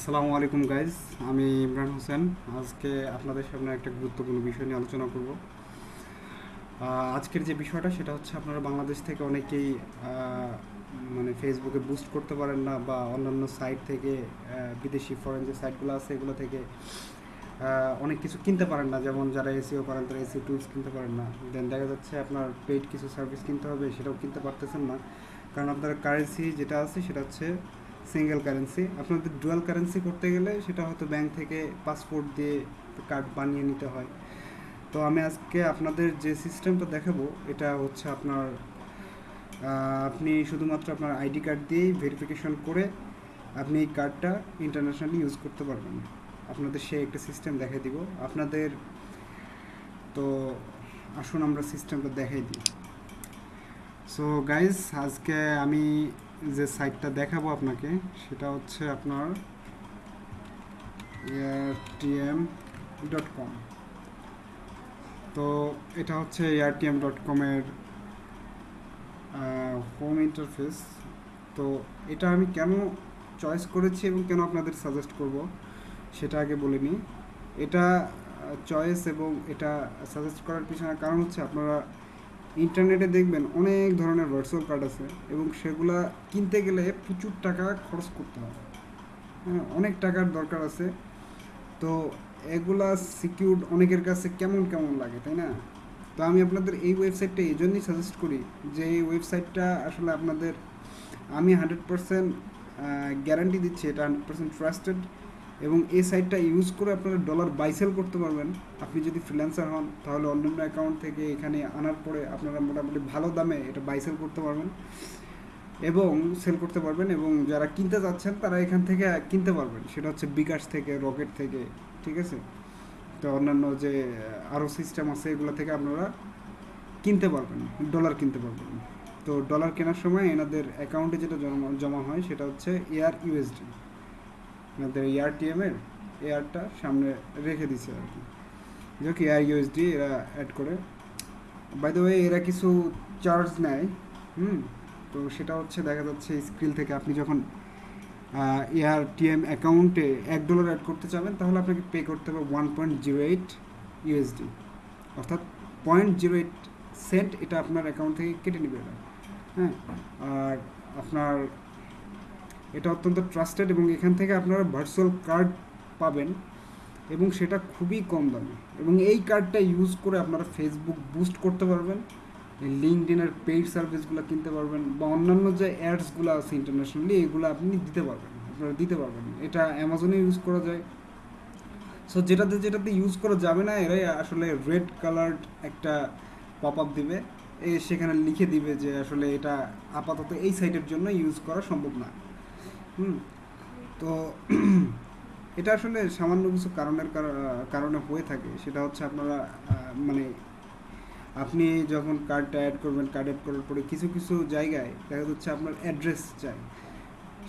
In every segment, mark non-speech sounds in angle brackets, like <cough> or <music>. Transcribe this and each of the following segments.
আসসালামু আলাইকুম গাইজ আমি ইমরান হোসেন। আজকে আপনাদের সামনে একটা গুরুত্বপূর্ণ বিষয় নিয়ে আলোচনা করব। আজকের যে বিষয়টা, সেটা হচ্ছে আপনারা বাংলাদেশ থেকে অনেকেই মানে ফেসবুকে বুস্ট করতে পারেন না বা অন্যান্য সাইট থেকে বিদেশি ফরেন যে সাইটগুলো আছে, এগুলো থেকে অনেক কিছু কিনতে পারেন না। যেমন যারা এসিও করেন, তারা এসিও টুলস কিনতে পারেন না। দেন দেখা যাচ্ছে আপনার পেইড কিছু সার্ভিস কিনতে হবে, সেটাও কিনতে পারতেছেন না। কারণ আপনার কারেন্সি যেটা আছে, সেটা হচ্ছে সিঙ্গেল কারেন্সি আপনাদের ডুয়াল কারেন্সি করতে গেলে সেটা হয়তো ব্যাংক থেকে পাসপোর্ট দিয়ে কার্ড বানিয়ে নিতে হয়। তো আমি আজকে আপনাদের যে সিস্টেমটা দেখাবো, এটা হচ্ছে আপনার আপনি শুধুমাত্র আপনার আইডি কার্ড দিয়েই ভেরিফিকেশন করে আপনি এই কার্ডটা ইন্টারন্যাশনালি ইউজ করতে পারবেন। আপনাদের সে একটা সিস্টেম দেখাই দিব। আপনাদের, তো আসুন আমরা সিস্টেমটা দেখাই দিই। সো গাইজ আজকে আমি যে সাইটটা দেখাবো আপনাকে, সেটা হচ্ছে আপনার এয়ারটিএম ডট কম তো এটা হচ্ছে এয়ারটিএম ডট কমের হোম ইন্টারফেস তো এটা আমি কেন চয়েস করেছি এবং কেন আপনাদের সাজেস্ট করব, সেটা আগে বলে নিই এটা চয়েস এবং এটা সাজেস্ট করার পিছনে কারণ হচ্ছে আপনারা ইন্টারনেটে দেখবেন অনেক ধরনের ভার্চুয়াল কার্ড আছে এবং সেগুলা কিনতে গেলে প্রচুর টাকা খরচ করতে হবে হ্যাঁ অনেক টাকার দরকার আছে। তো এগুলা সিকিউর অনেকের কাছে কেমন কেমন লাগে, তাই না? তো আমি আপনাদের এই ওয়েবসাইটটা এই জন্যই সাজেস্ট করি যে এই ওয়েবসাইটটা আসলে আপনাদের আমি হান্ড্রেড পারসেন্ট গ্যারান্টি দিচ্ছি এটা হান্ড্রেড পারসেন্ট ট্রাস্টেড এবং এই সাইটটা ইউজ করে আপনারা ডলার বাইসেল করতে পারবেন। আপনি যদি ফ্রিল্যান্সার হন, তাহলে অন্যান্য অ্যাকাউন্ট থেকে এখানে আনার পরে আপনারা মোটামুটি ভালো দামে এটা বাইসেল করতে পারবেন এবং সেল করতে পারবেন এবং যারা কিনতে যাচ্ছেন, তারা এখান থেকে কিনতে পারবেন। সেটা হচ্ছে বিকাশ থেকে রকেট থেকে, ঠিক আছে? তো অন্যান্য যে আরও সিস্টেম আছে, এগুলো থেকে আপনারা কিনতে পারবেন ডলার কিনতে পারবেন। তো ডলার কেনার সময় এনাদের অ্যাকাউন্টে যেটা জমা জমা হয়, সেটা হচ্ছে এয়ার ইউএসডি এনাদের এয়ারটিএম এর আরটা সামনে রেখে দিছে আর কি। যাক এয়ার ইউএসডি এরা অ্যাড করে। বাই দ্য ওয়ে এরা কিছু চার্জ নেয়, হুম? তো সেটা হচ্ছে দেখা যাচ্ছে স্ক্রিন থেকে আপনি যখন এয়ারটিএম অ্যাকাউন্টে এক ডলার অ্যাড করতে চাবেন, তাহলে আপনাকে পে করতে হবে one point zero eight USD অর্থাৎ পয়েন্ট জিরো এইট সেন্ট এটা আপনার অ্যাকাউন্ট থেকে কেটে নেবে এরা। হ্যাঁ? আর আপনার এটা অত্যন্ত ট্রাস্টেড এবং এখান থেকে আপনারা ভার্চুয়াল কার্ড পাবেন এবং সেটা খুবই কম দামে। এবং এই কার্ডটা ইউজ করে আপনারা ফেসবুক বুস্ট করতে পারবেন লিঙ্কডিনের পেইড সার্ভিসগুলো কিনতে পারবেন বা অন্যান্য যে অ্যাডসগুলো আছে ইন্টারন্যাশনালি এগুলো আপনি দিতে পারবেন, আপনারা দিতে পারবেন। এটা অ্যামাজনে ইউজ করা যায়। সো যেটাতে যেটাতে ইউজ করা যাবে না, এরাই আসলে রেড কালার্ড একটা পপ আপ দিবে। এ সেখানে লিখে দিবে যে আসলে এটা আপাতত এই সাইটের জন্য ইউজ করা সম্ভব না। হুম। তো <clears throat> এটা আসলে সামান্য কিছু কারণের কারণে হয়ে থাকে। সেটা হচ্ছে আপনারা মানে আপনি যখন কার্ডটা অ্যাড করবেন কার্ড অ্যাড করার পরে কিছু কিছু জায়গায় দেখা যাচ্ছে আপনার অ্যাড্রেস চাই।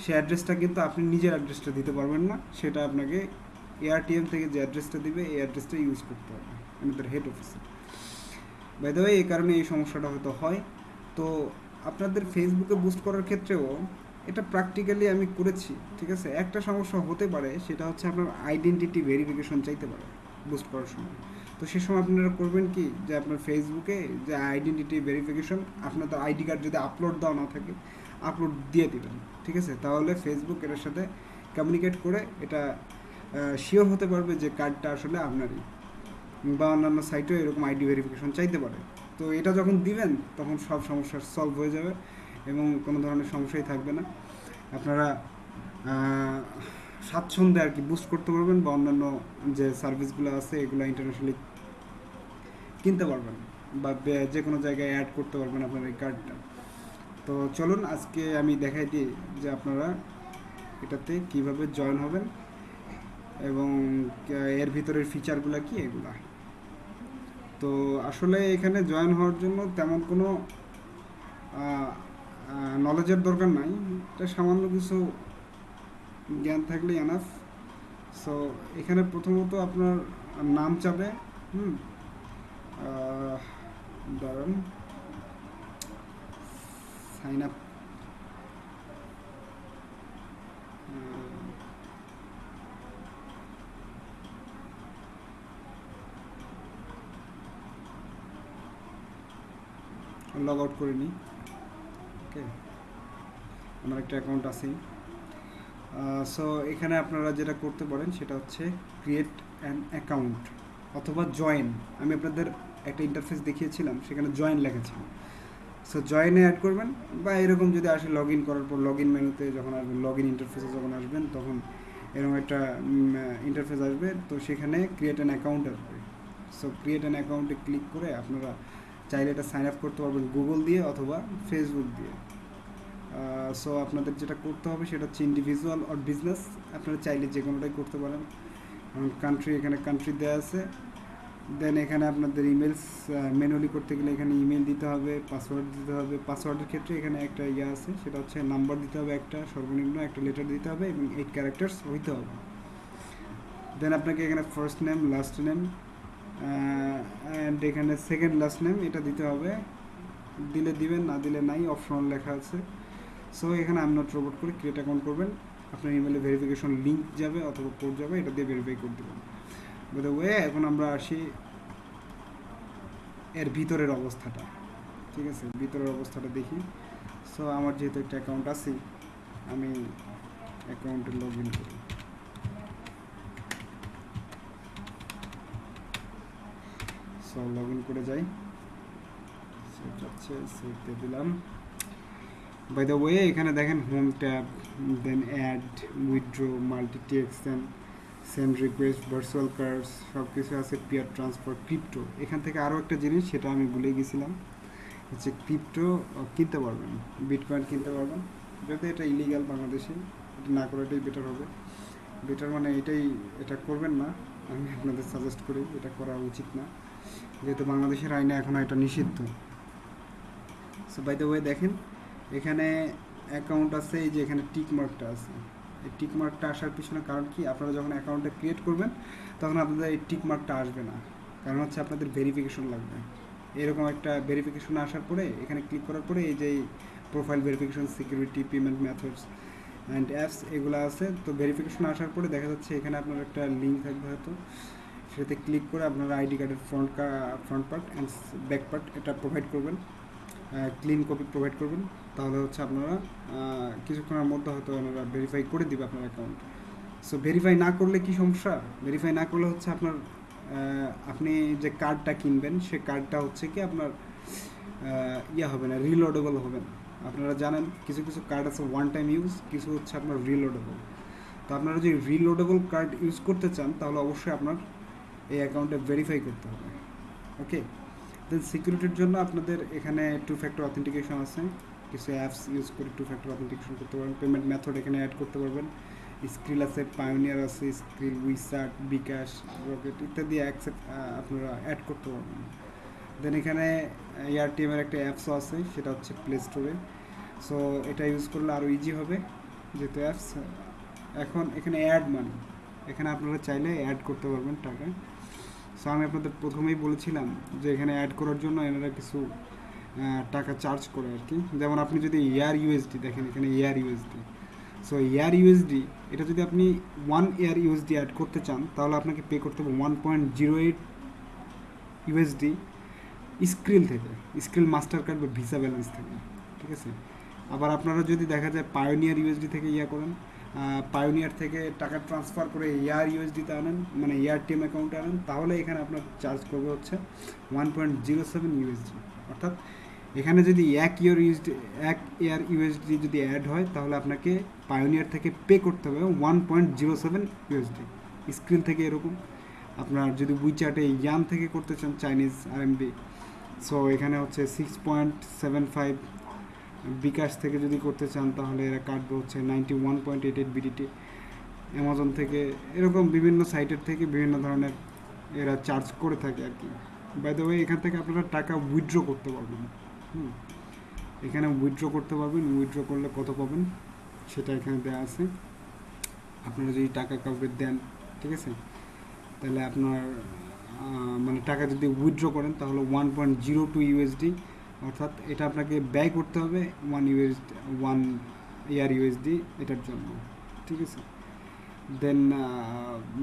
সে অ্যাড্রেসটা কিন্তু আপনি নিজের অ্যাড্রেসটা দিতে পারবেন না। সেটা আপনাকে এআরটিএম থেকে যে অ্যাড্রেসটা দিবে, এই অ্যাড্রেসটা ইউজ করতে হবে। আমাদের হেড অফিসে বাই দ্য এই কারণে এই সমস্যাটা হয়তো হয়। তো আপনাদের ফেসবুকে বুস্ট করার ক্ষেত্রেও এটা প্র্যাকটিক্যালি আমি করেছি, ঠিক আছে? একটা সমস্যা হতে পারে, সেটা হচ্ছে আপনার আইডেন্টিটি ভেরিফিকেশন চাইতে পারে বুস্ট করার সময়। তো সে সময় আপনারা করবেন কি? যে আপনার ফেসবুকে যে আইডেন্টিটি ভেরিফিকেশন আপনার তো আইডি কার্ড যদি আপলোড দেওয়া না থাকে আপলোড দিয়ে দিবেন, ঠিক আছে? তাহলে ফেসবুক এটার সাথে কমিউনিকেট করে এটা শিওর হতে পারবে যে কার্ডটা আসলে আপনারই। বা অন্যান্য সাইটেও এরকম আইডি ভেরিফিকেশন চাইতে পারে। তো এটা যখন দিবেন, তখন সব সমস্যার সলভ হয়ে যাবে। এবং কোনো ধরনের সমস্যাই থাকবে না। আপনারা স্বাচ্ছন্দ্যে আর কি বুস্ট করতে পারবেন বা অন্যান্য যে সার্ভিসগুলো আছে, এগুলো ইন্টারন্যাশনালি কিনতে পারবেন বা যে কোনো জায়গায় অ্যাড করতে পারবেন আপনার এই কার্ডটা তো চলুন, আজকে আমি দেখাই দিই যে আপনারা এটাতে কীভাবে জয়েন হবেন এবং এর ভিতরের ফিচারগুলো কি, এগুলা। তো আসলে এখানে জয়েন হওয়ার জন্য তেমন কোনো নলেজের দরকার নাই এটা সামান্য কিছু জ্ঞান থাকলে এনাফ সো এখানে প্রথমত আপনার নাম চাবে হুম ধরেন সাইন আপ লগ আউট করে নিই। ওকে? আমার একটা অ্যাকাউন্ট আছেই সো এখানে আপনারা যেটা করতে পারেন সেটা হচ্ছে ক্রিয়েট অ্যান অ্যাকাউন্ট অথবা জয়েন আমি আপনাদের একটা ইন্টারফেস দেখিয়েছিলাম, সেখানে জয়েন লেখা ছিল। সো জয়েনে অ্যাড করবেন বা এরকম যদি আসে লগ ইন করার পর লগ ইন মেনুতে যখন আসবেন লগ ইন ইন্টারফেসে যখন আসবেন, তখন এরকম একটা ইন্টারফেস আসবে। তো সেখানে ক্রিয়েট অ্যান অ্যাকাউন্ট আসবে। সো ক্রিয়েট অ্যান অ্যাকাউন্টে ক্লিক করে আপনারা চাইলে এটা সাইন আপ করতে পারবেন গুগল দিয়ে অথবা ফেসবুক দিয়ে। সো আপনাদের যেটা করতে হবে সেটা হচ্ছে ইন্ডিভিজুয়াল অর বিজনেস আপনারা চাইলে যে কোনোটাই করতে পারেন। কান্ট্রি এখানে কান্ট্রি দেওয়া আছে। দেন এখানে আপনাদের ইমেলস ম্যানুয়ালি করতে গেলে এখানে ইমেল দিতে হবে পাসওয়ার্ড দিতে হবে। পাসওয়ার্ডের ক্ষেত্রে এখানে একটা ইয়ে আছে, সেটা হচ্ছে নাম্বার দিতে হবে একটা, সর্বনিম্ন একটা লেটার দিতে হবে এবং এইট ক্যারেক্টার্স হইতে হবে। দেন আপনাকে এখানে first name last name and এখানে সেকেন্ড লাস্ট নেম এটা দিতে হবে। দিলে দিবেন, না দিলে নাই অপশনাল লেখা আছে। সো এখানে আম নট রোবট করে ক্রিয়েট অ্যাকাউন্ট করবেন। আপনার ইমেলে ভেরিফিকেশন লিঙ্ক যাবে অথবা কোড যাবে, এটা দিয়ে ভেরিফাই করে দেবেন। ওয়ে এখন আমরা আসি এর ভিতরের অবস্থাটা। ঠিক আছে? ভিতরের অবস্থাটা দেখি। সো আমার যেহেতু একটা অ্যাকাউন্ট আছে, আমি অ্যাকাউন্টে লগ ইন করি। সো লগ ইন করে যাই। সেটা হচ্ছে সেভতে দিলাম। বাই দ্য ওয়ে এখানে দেখেন home tab then add withdraw multi text then send request virtual cards সব কিছু আছে পিয়ার ট্রান্সফার ক্রিপ্টো এখান থেকে আরও একটা জিনিস, সেটা আমি ভুলে গেছিলাম। হচ্ছে ক্রিপ্টো কিনতে পারবেন বিটকয়েন কিনতে পারবেন। যদি এটা ইলিগাল বাংলাদেশে, এটা না করাটাই বেটার হবে। বেটার মানে এটাই, এটা করবেন না। আমি আপনাদের সাজেস্ট করি, এটা করা উচিত না। যেহেতু বাংলাদেশের আইনে এখনও এটা নিষিদ্ধ। সো বাই দ্য ওয়ে দেখেন, এখানে অ্যাকাউন্ট আছে, এই যে এখানে টিক মার্কটা আছে। এই টিক মার্কটা আসার পিছনে কারণ কি? আপনারা যখন অ্যাকাউন্টটা ক্রিয়েট করবেন, তখন আপনাদের এই টিক মার্কটা আসবে না। কারণ হচ্ছে আপনাদের ভেরিফিকেশন লাগবে। এরকম একটা ভেরিফিকেশন আসার পরে, এখানে ক্লিক করার পরে এই যে profile verification security payment methods and apps এগুলো আছে। তো ভেরিফিকেশন আসার পরে দেখা যাচ্ছে এখানে আপনার একটা লিঙ্ক থাকবে হয়তো। সেটাতে ক্লিক করে আপনারা আইডি কার্ডের front front part and back part এটা প্রোভাইড করবেন। ক্লিন কপি প্রোভাইড করবেন। তাহলে হচ্ছে আপনারা কিছুক্ষণের মধ্যে হয়তো ওনারা ভেরিফাই করে দিবে আপনার অ্যাকাউন্ট সো ভেরিফাই না করলে কি সমস্যা? ভেরিফাই না করলে হচ্ছে আপনার আপনি যে কার্ডটা কিনবেন, সে কার্ডটা হচ্ছে কি আপনার ইয়ে হবে না রিলোডেবল হবে না। আপনারা জানেন, কিছু কিছু কার্ড আছে ওয়ান টাইম ইউজ কিছু হচ্ছে আপনার রিলোডেবল তো আপনারা যদি রিলোডেবল কার্ড ইউজ করতে চান, তাহলে অবশ্যই আপনার এই অ্যাকাউন্টে ভেরিফাই করতে হবে। ওকে দেন সিকিউরিটির জন্য আপনাদের এখানে টু ফ্যাক্টর অথেন্টিকেশন আছে। কিছু অ্যাপস ইউজ করে টু ফ্যাক্টর অথেন্টিকেশন করতে পারবেন। পেমেন্ট মেথড এখানে অ্যাড করতে পারবেন। স্ক্রিল আছে পায়োনিয়ার আছে স্ক্রিল উইসার্ট বিকাশ রকেট ইত্যাদি অ্যাকসেপ্ট আপনারা অ্যাড করতে পারবেন। দেন এখানে এয়ারটিএমের একটা অ্যাপসও আছে, সেটা হচ্ছে প্লে স্টোরে সো এটা ইউজ করলে আরও ইজি হবে যেহেতু অ্যাপস এখন এখানে অ্যাড মানি এখানে আপনারা চাইলে অ্যাড করতে পারবেন টাকা। সো আমি আপনাদের প্রথমেই বলেছিলাম যে এখানে অ্যাড করার জন্য এনারা কিছু টাকা চার্জ করে আর কি। যেমন আপনি যদি এয়ার ইউএসডি দেখেন, এখানে air USD so air USD এটা যদি আপনি ওয়ান এয়ার ইউএসডি অ্যাড করতে চান, তাহলে আপনাকে পে করতে হবে one point zero eight USD Skrill থেকে। স্ক্রিল মাস্টার কার্ড বা ভিসা ব্যালেন্স থেকে, ঠিক আছে? আবার আপনারা যদি দেখা যায় পায়োনিয়ার ইউএসডি থেকে ইয়া করেন পায়োনিয়ার থেকে টাকা ট্রান্সফার করে এয়ার ইউএসডিতে আনেন মানে এয়ার টিএম অ্যাকাউন্টে আনেন, তাহলে এখানে আপনার চার্জ করবে হচ্ছে one point zero seven USD অর্থাৎ এখানে যদি এক ইয়ার ইউএসডি এক এয়ার ইউএসডি যদি অ্যাড হয়, তাহলে আপনাকে পায়োনিয়ার থেকে পে করতে হবে one point zero seven USD screen থেকে এরকম। আপনার যদি উইচ্যাটে ইয়ান থেকে করতে চান চাইনিজ আর আরএমবি সো এখানে হচ্ছে six point seven five bKash থেকে যদি করতে চান, তাহলে এরা কাটবে হচ্ছে ninety one point eight eight BDT Amazon থেকে। এরকম বিভিন্ন সাইটের থেকে বিভিন্ন ধরনের এরা চার্জ করে থাকে আর কি। বাই দ্য এখান থেকে আপনারা টাকা উইথড্র করতে পারবেন। হুম। এখানে উইথড্র করতে পারবেন। উইথড্র করলে কত পাবেন? সেটা এখানে দেওয়া আছে। আপনারা যদি টাকা কাউকে দেন, ঠিক আছে? তাহলে আপনার মানে টাকা যদি উইথড্র করেন, তাহলে one point zero two USD অর্থাৎ এটা আপনাকে ব্যয় করতে হবে one USD one air USD এটার জন্য, ঠিক আছে? দেন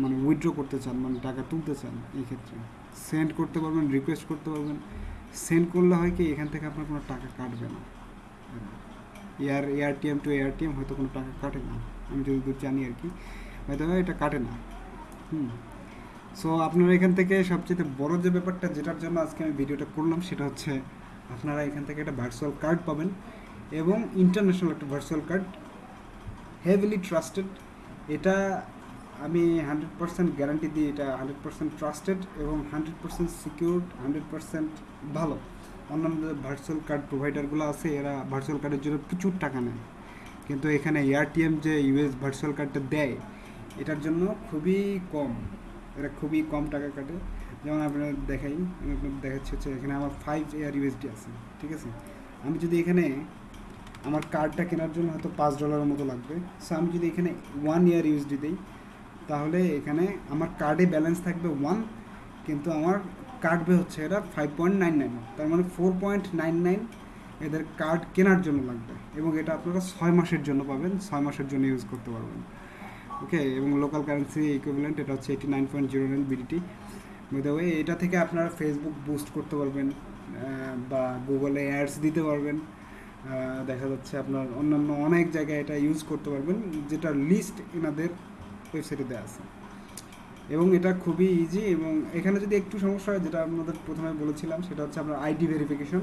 মানে উইথড্র করতে চান মানে টাকা তুলতে চান এই ক্ষেত্রে। সেন্ড করতে পারবেন রিকোয়েস্ট করতে পারবেন। সেন্ড করলে হয় কি, এখান থেকে আপনার কোনো টাকা কাটবে না। এয়ার এয়ারটিএম টু এয়ারটিএম হয়তো কোনো টাকা কাটে না, আমি যতদূর জানি আর কি। হয়তো এটা কাটে না। হুম। সো আপনারা এখান থেকে সবচেয়ে বড় যে ব্যাপারটা, যেটার জন্য আজকে আমি ভিডিওটা করলাম, সেটা হচ্ছে আপনারা এখান থেকে একটা ভার্চুয়াল কার্ড পাবেন এবং ইন্টারন্যাশনাল একটা ভার্চুয়াল কার্ড হেভিলি ট্রাস্টেড এটা আমি হান্ড্রেড পার্সেন্ট গ্যারান্টি দিই, এটা হান্ড্রেড পার্সেন্ট ট্রাস্টেড এবং hundred percent secure hundred percent ভালো। অন্যান্য ভার্চুয়াল কার্ড প্রোভাইডারগুলো আছে, এরা ভার্চুয়াল কার্ডের জন্য প্রচুর টাকা নেয়। কিন্তু এখানে এয়ারটিএম যে ইউএস ভার্চুয়াল কার্ডটা দেয়, এটার জন্য খুবই কম। এটা খুবই কম টাকা কাটে। যেমন আপনার দেখাই, আমি আপনাদের দেখাচ্ছি হচ্ছে এখানে আমার ফাইভ এয়ার ইউএসডি আছে, ঠিক আছে? আমি যদি এখানে আমার কার্ডটা কেনার জন্য হয়তো পাঁচ ডলারের মতো লাগবে। সো আমি যদি এখানে ওয়ান ইয়ার ইউএসডি দিই, তাহলে এখানে আমার কার্ডে ব্যালেন্স থাকবে ওয়ান কিন্তু আমার কাটবে হচ্ছে এটা ফাইভ পয়েন্ট নাইন নাইন তার মানে ফোর পয়েন্ট নাইন নাইন এদের কার্ড কেনার জন্য লাগবে, এবং এটা আপনারা ছয় মাসের জন্য পাবেন, ছয় মাসের জন্য ইউজ করতে পারবেন। ওকে এবং লোকাল কারেন্সি ইকুইভ্যালেন্ট এটা হচ্ছে eighty nine point zero nine BDT way এটা থেকে আপনারা ফেসবুক বুস্ট করতে পারবেন বা গুগলে অ্যাডস দিতে পারবেন। দেখা যাচ্ছে আপনার অন্যান্য অনেক জায়গায় এটা ইউজ করতে পারবেন যেটার লিস্ট এনাদের ওয়েবসাইটে দেওয়া আছে। এবং এটা খুবই ইজি এবং এখানে যদি একটু সমস্যা হয়, যেটা আপনাদের প্রথমে বলেছিলাম, সেটা হচ্ছে আপনার আইডি ভেরিফিকেশন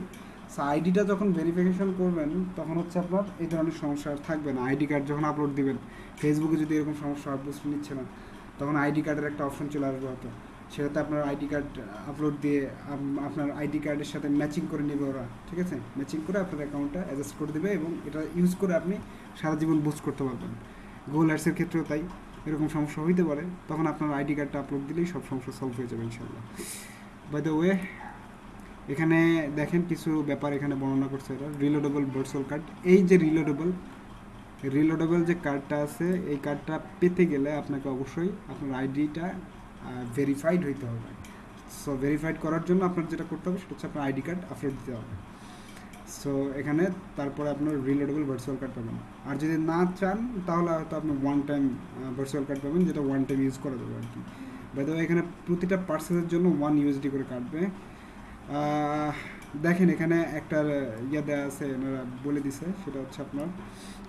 সো আইডিটা যখন ভেরিফিকেশন করবেন, তখন হচ্ছে আপনার এই ধরনের সমস্যা থাকবে না। আইডি কার্ড যখন আপলোড দিবেন ফেসবুকে যদি এরকম সমস্যা বুঝতে নিচ্ছে না, তখন আইডি কার্ডের একটা অপশন চলে আসবে হয়তো। সেটাতে আপনার আইডি কার্ড আপলোড দিয়ে আপনার আইডি কার্ডের সাথে ম্যাচিং করে নেবে ওরা, ঠিক আছে? ম্যাচিং করে আপনার অ্যাকাউন্টটা অ্যাডজাস্ট করে দেবে এবং এটা ইউজ করে আপনি সারা জীবন বুস্ট করতে পারবেন। গুগল অ্যাডসের ক্ষেত্রেও তাই, এরকম সমস্যা হইতে পারে, তখন আপনার আইডি কার্ডটা আপলোড দিলেই সব সমস্যা সলভ হয়ে যাবে ইনশাল্লাহ বাই দ্য ওয়ে এখানে দেখেন কিছু ব্যাপার এখানে বর্ণনা করছে এটা রিলোডেবল ভার্চুয়াল কার্ড এই যে রিলোডেবল রিলোডেবল যে কার্ডটা আছে, এই কার্ডটা পেতে গেলে আপনাকে অবশ্যই আপনার আইডিটা ভেরিফাইড হইতে হবে। সো ভেরিফাইড করার জন্য আপনার যেটা করতে হবে, সেটা হচ্ছে আপনার আইডি কার্ড আপলোড দিতে হবে। সো এখানে তারপরে আপনার রিলোডেবল ভার্চুয়াল কার্ড পাবেন। আর যদি না চান, তাহলে হয়তো আপনি ওয়ান টাইম ভার্চুয়াল কার্ড পাবেন, যেটা ওয়ান টাইম ইউজ করা যাবে আর কি। বাই এখানে প্রতিটা পার্সেলের জন্য ওয়ান ইউএসডি করে কাটবে। দেখেন এখানে একটা ইয়ে দেওয়া আছে, এনারা বলে দিছে, সেটা হচ্ছে আপনার,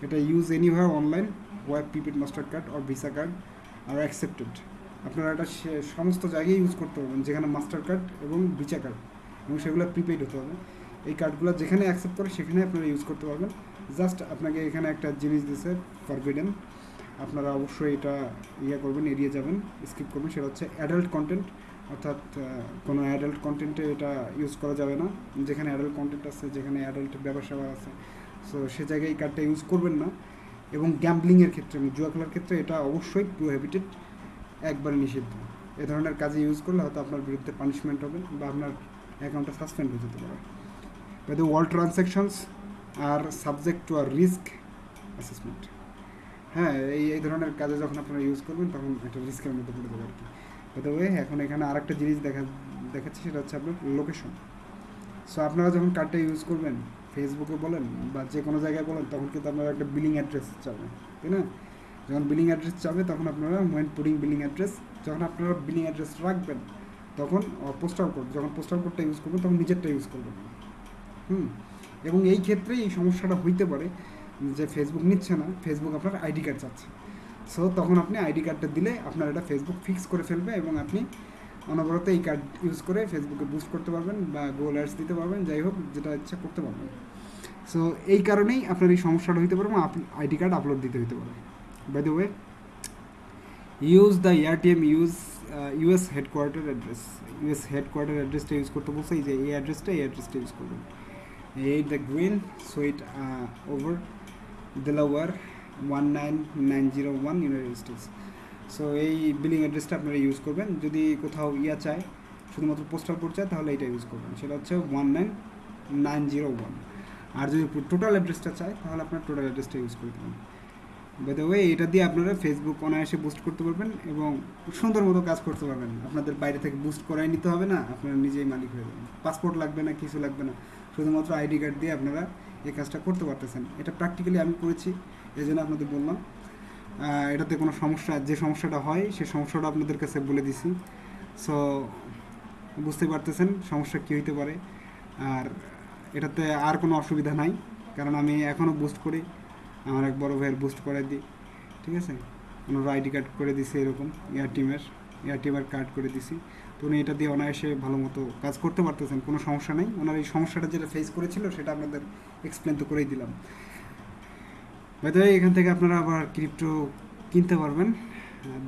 এটা use anywhere online web prepaid master card আর ভিসা কার্ড আর অ্যাকসেপ্টেড আপনারা এটা সমস্ত জায়গায় ইউজ করতে পারবেন, যেখানে মাস্টার কার্ড এবং ভিসা কার্ড এবং সেগুলো প্রিপেড হতে হবে। এই কার্ডগুলো যেখানে অ্যাকসেপ্ট করে সেখানে আপনারা ইউজ করতে পারবেন। জাস্ট আপনাকে এখানে একটা জিনিস দিছে ফরবিডেন আপনারা অবশ্যই এটা ইয়ে করবেন, এড়িয়ে যাবেন স্কিপ করবেন। সেটা হচ্ছে অ্যাডাল্ট কন্টেন্ট অর্থাৎ কোনো অ্যাডাল্ট কন্টেন্টে এটা ইউজ করা যাবে না। যেখানে অ্যাডাল্ট কন্টেন্ট আছে, যেখানে অ্যাডাল্ট ব্যবসা আছে। সো সে জায়গায় এই কার্ডটা ইউজ করবেন না। এবং গ্যাম্বলিংয়ের ক্ষেত্রে, জুয়া খেলার ক্ষেত্রে এটা অবশ্যই প্রোহিবিটেড একবারে নিষিদ্ধ। এ ধরনের কাজে ইউজ করলে হয়তো আপনার বিরুদ্ধে পানিশমেন্ট হবে বা আপনার অ্যাকাউন্টটা সাসপেন্ড হয়ে যেতে পারে। The all transactions are subject to a risk assessment. হ্যাঁ এই এই ধরনের কাজে যখন আপনারা ইউজ করবেন, তখন একটা রিস্কের মধ্যে পড়ে যাবে আর কি বাই ওয়ে এখন এখানে আরেকটা জিনিস দেখা, দেখাচ্ছে, সেটা হচ্ছে আপনার লোকেশন সো আপনারা যখন কার্ডটা ইউজ করবেন ফেসবুকে বলেন বা যে কোনো জায়গায় বলেন, তখন কিন্তু আপনারা একটা বিলিং অ্যাড্রেস চাবে তাই না? যখন বিলিং অ্যাড্রেস চাবে, তখন আপনারা ওয়েন পুডিং বিলিং অ্যাড্রেস যখন আপনারা বিলিং অ্যাড্রেস রাখবেন, তখন পোস্টাল কোড যখন পোস্টাল কোডটা ইউজ করবেন, তখন নিজেরটা ইউজ করবেন। হুম? এবং এই ক্ষেত্রে এই সমস্যাটা হইতে পারে যে ফেসবুক নিচ্ছে না ফেসবুক আপনার আইডি কার্ড চাচ্ছে। সো তখন আপনি আইডি কার্ডটা দিলে আপনার এটা ফেসবুক ফিক্স করে ফেলবে এবং আপনি অনবরত এই কার্ড ইউজ করে ফেসবুকে বুস্ট করতে পারবেন বা গোল অ্যাডস দিতে পারবেন, যাই হোক, যেটা ইচ্ছা করতে পারবেন। সো এই কারণেই আপনার এই সমস্যাটা হইতে পারে এবং আইডি কার্ড আপলোড দিতে হইতে পারে। By the way use the AirTM use US headquarter address US headquarter অ্যাড্রেসটা ইউজ করতে বলছে, এই যে এই অ্যাড্রেসটা এই অ্যাড্রেসটা ইউজ করবেন। এই the green suite over Delaware one nine nine zero one United States so এই বিলিং অ্যাড্রেসটা আপনারা ইউজ করবেন। যদি কোথাও ইয়া চায়, শুধুমাত্র পোস্টাল কোড চায়, তাহলে এটা ইউজ করবেন। সেটা হচ্ছে one nine nine zero one আর যদি টোটাল অ্যাড্রেসটা চায়, তাহলে আপনার টোটাল অ্যাড্রেসটা ইউজ করে দেবেন। বাই দ্য ওয়ে এটা দিয়ে আপনারা ফেসবুক অনায়াসে বুস্ট করতে পারবেন এবং সুন্দর মতো কাজ করতে পারবেন। আপনাদের বাইরে থেকে বুস্ট করাই নিতে হবে না, আপনারা নিজেই মালিক হয়ে যাবেন। পাসপোর্ট লাগবে না, কিছু লাগবে না। শুধুমাত্র আইডি কার্ড দিয়ে আপনারা এই কাজটা করতে পারতেছেন। এটা প্র্যাকটিক্যালি আমি করেছি এই জন্য আপনাদের বললাম। এটাতে কোনো সমস্যা, যে সমস্যাটা হয় সেই সমস্যাটা আপনাদের কাছে বলে দিছি। সো বুঝতে পারতেছেন সমস্যা কী হইতে পারে। আর এটাতে আর কোনো অসুবিধা নাই, কারণ আমি এখনও বুস্ট করি। আমার এক বড় ভাইয়ের বুস্ট করে দিই, ঠিক আছে? ওনার আইডি কার্ড করে দিছি এরকম এয়ার টিমের এয়ার টিমের কার্ড করে দিছি। তো উনি এটা দিয়ে অনায়াসে ভালো মতো কাজ করতে পারতেছেন, কোনো সমস্যা নেই। ওনার এই সমস্যাটা যেটা ফেস করেছিল, সেটা আপনাদের এক্সপ্লেন তো করেই দিলাম। হয়তো এখান থেকে আপনারা আবার ক্রিপ্টো কিনতে পারবেন।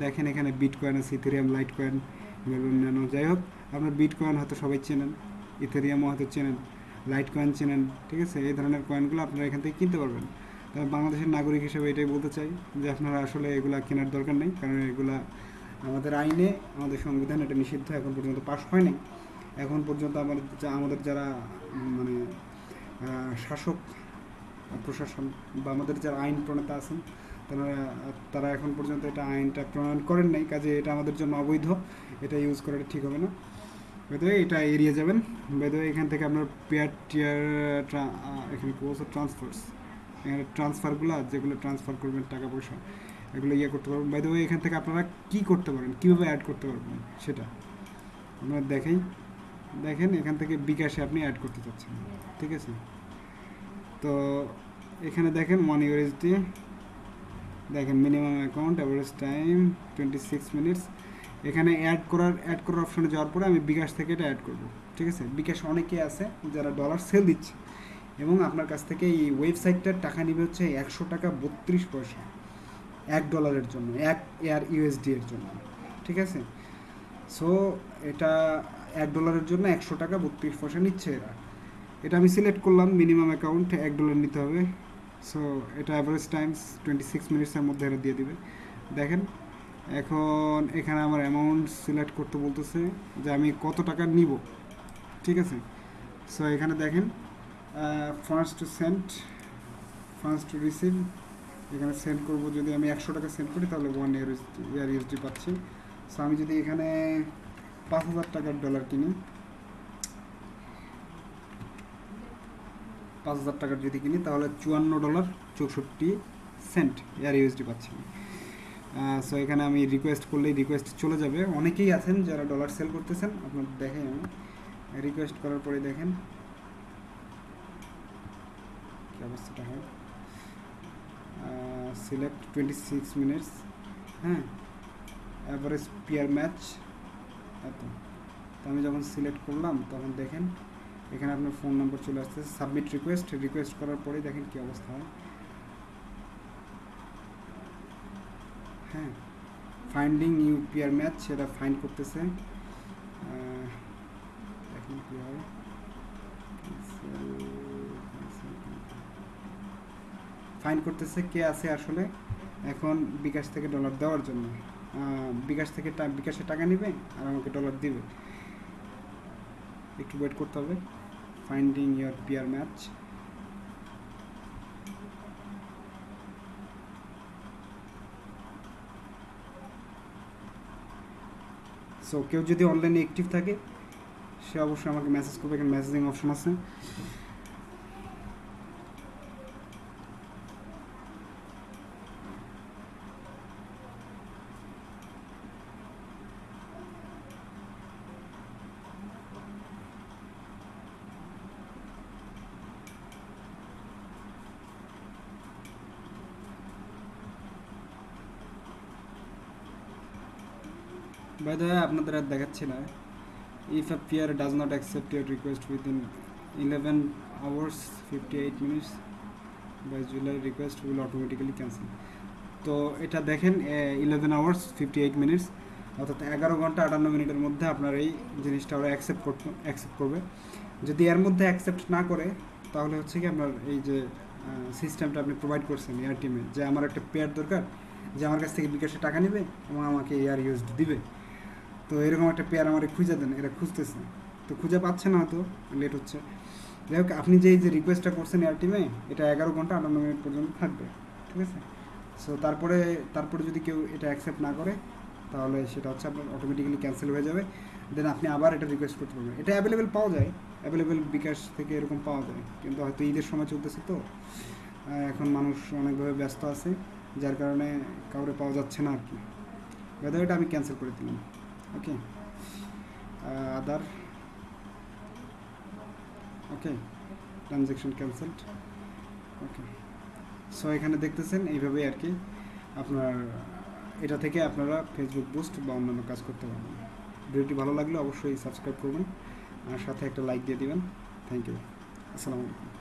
দেখেন এখানে বিট কয়েন আছে ইথেরিয়াম লাইট কয়েন অন্যান্য যাই হোক, আপনার বিট কয়েন হয়তো সবাই চেনেন ইথেরিয়ামও হয়তো চেনেন লাইট কয়েন চেনেন, ঠিক আছে? এই ধরনের কয়েনগুলো আপনারা এখান থেকে কিনতে পারবেন। বাংলাদেশের নাগরিক হিসেবে এটাই বলতে চাই যে আপনারা আসলে এগুলা কেনার দরকার নেই, কারণ এগুলা আমাদের আইনে, আমাদের সংবিধান এটা নিষিদ্ধ, এখন পর্যন্ত পাশ হয়নি। এখন পর্যন্ত আমাদের যা- আমাদের যারা মানে শাসক প্রশাসন বা আমাদের যারা আইন প্রণেতা আছেন, তারা তারা এখন পর্যন্ত এটা আইনটা প্রণয়ন করেন নাই, কাজে এটা আমাদের জন্য অবৈধ, এটা ইউজ করাটা ঠিক হবে না। বেদে এটা এড়িয়ে যাবেন। বেদে এখান থেকে আপনার পেয়ার টিয়ার এখানে কোর্স ট্রান্সফার্স ট্রান্সফারগুলো যেগুলো ট্রান্সফার করবেন টাকা পয়সা এগুলো ইয়ে করতে পারবেন। বাইদে এখান থেকে আপনারা কী করতে পারেন? কীভাবে অ্যাড করতে পারবেন সেটা? আপনারা দেখেই, দেখেন এখান থেকে বিকাশে আপনি অ্যাড করতে চাচ্ছেন। ঠিক আছে? তো এখানে দেখেন ওয়ান ইউএসডি দেখেন minimum account average time twenty six minutes এখানে অ্যাড করার অ্যাড করার অপশনে যাওয়ার পরে আমি বিকাশ থেকে এটা অ্যাড করব। ঠিক আছে? বিকাশ অনেকে আছে যারা ডলার সেল দিচ্ছে। এবং আপনার কাছ থেকে এই ওয়েবসাইটটার টাকা নিবে হচ্ছে একশো টাকা বত্রিশ পয়সা। এক ডলারের জন্য, এক এয়ার ইউএসডি এর জন্য, ঠিক আছে? সো এটা এক ডলারের জন্য একশো টাকা বত্রিশ পয়সা নিচ্ছে এরা। এটা আমি সিলেক্ট করলাম মিনিমাম অ্যাকাউন্ট এক ডলার নিতে হবে। সো এটা অ্যাভারেজ টাইমস টোয়েন্টি সিক্স মিনিটসের মধ্যে এটা দিয়ে দিবে। দেখেন, এখন এখানে আমার অ্যামাউন্ট সিলেক্ট করতে বলতেছে যে আমি কত টাকা নিব, ঠিক আছে? সো এখানে দেখেন first to send first to receive এখানে সেন্ড করব যদি আমি একশো টাকা সেন্ড করি, তাহলে ওয়ান ইয়ার ইয়ার ইউএসডি পাচ্ছি। সো আমি যদি এখানে পাঁচ হাজার টাকার ডলার কিনি, পাঁচ হাজার টাকার যদি কিনি, তাহলে চুয়ান্ন ডলার চৌষট্টি সেন্ট এয়ার ইউএসডি পাচ্ছি সো এখানে আমি রিকোয়েস্ট করলেই রিকোয়েস্ট চলে যাবে। অনেকেই আছেন যারা ডলার সেল করতেছেন আপনার দেখেন আমি। রিকোয়েস্ট করার পরে দেখেন। অবস্থাটা হয়? সিলেক্ট টোয়েন্টি সিক্স মিনিটস হ্যাঁ? অ্যাভারেজ পিয়ার ম্যাচ এত। তো আমি যখন সিলেক্ট করলাম, তখন দেখেন, এখানে আপনার ফোন নম্বর চলে আসতেছে সাবমিট রিকোয়েস্ট রিকোয়েস্ট করার পরেই দেখেন কী অবস্থা হয়। হ্যাঁ ফাইন্ডিং নিউ পিয়ার ম্যাচ সেটা ফাইন্ড করতেছে। দেখেন কী হয়? ফাইন করতেছে কে আছে আসলে এখন বিকাশ থেকে ডলার দেওয়ার জন্য। বিকাশ থেকে বিকাশে টাকা নেবে আর আমাকে ডলার দিবে। একটু ওয়েট করতে হবে। Finding your peer match so কেউ যদি অনলাইনে অ্যাক্টিভ থাকে, সে অবশ্যই আমাকে মেসেজ করবে। এখানে মেসেজিং অপশন আছে। বাই দ্য, আপনাদের আর দেখাচ্ছি না। If a peer does not accept your request within eleven hours fifty eight minutes by July request will automatically cancel তো এটা দেখেন eleven hours fifty eight minutes অর্থাৎ এগারো ঘণ্টা আটান্ন মিনিটের মধ্যে আপনার এই জিনিসটা ওরা অ্যাকসেপ্ট করতে অ্যাকসেপ্ট করবে। যদি এর মধ্যে অ্যাকসেপ্ট না করে, তাহলে হচ্ছে কি আপনার এই যে সিস্টেমটা আপনি প্রোভাইড করছেন এয়ার টিমে যে আমার একটা পেয়ার দরকার, যে আমার কাছ থেকে বিকাশে টাকা নেবে এবং আমাকে এয়ার ইউজ দিবে। তো এরকম একটা পেয়ার আমার খুঁজে দেন, এরা খুঁজতেছে। তো খুঁজে পাচ্ছে না হয়তো লেট হচ্ছে। যাই হোক, আপনি যে যে রিকোয়েস্টটা করছেন এয়ার টিমে এটা এগারো ঘণ্টা আটান্ন মিনিট পর্যন্ত থাকবে, ঠিক আছে? সো তারপরে তারপরে যদি কেউ এটা অ্যাকসেপ্ট না করে, তাহলে সেটা হচ্ছে আপনার অটোমেটিক্যালি ক্যান্সেল হয়ে যাবে। দেন আপনি আবার এটা রিকোয়েস্ট করতে পারবেন। এটা অ্যাভেলেবেল পাওয়া যায় অ্যাভেলেবেল বিকাশ থেকে এরকম পাওয়া যায়, কিন্তু হয়তো ঈদের সময় চলতেছে তো। এখন মানুষ অনেকভাবে ব্যস্ত আছে, যার কারণে কাউরে পাওয়া যাচ্ছে না আর কি। বেদা এটা আমি ক্যান্সেল করে দিলাম। Okay other okay transaction cancelled okay so এখানে দেখতেছেন, এইভাবেই আর কি আপনার, এটা থেকে আপনারা ফেসবুক বুস্ট বা অন্যান্য কাজ করতে পারবেন। ভিডিওটি ভালো লাগলে অবশ্যই সাবস্ক্রাইব করবেন আর সাথে একটা লাইক দিয়ে দিবেন। থ্যাংক ইউ আসসালামু আলাইকুম।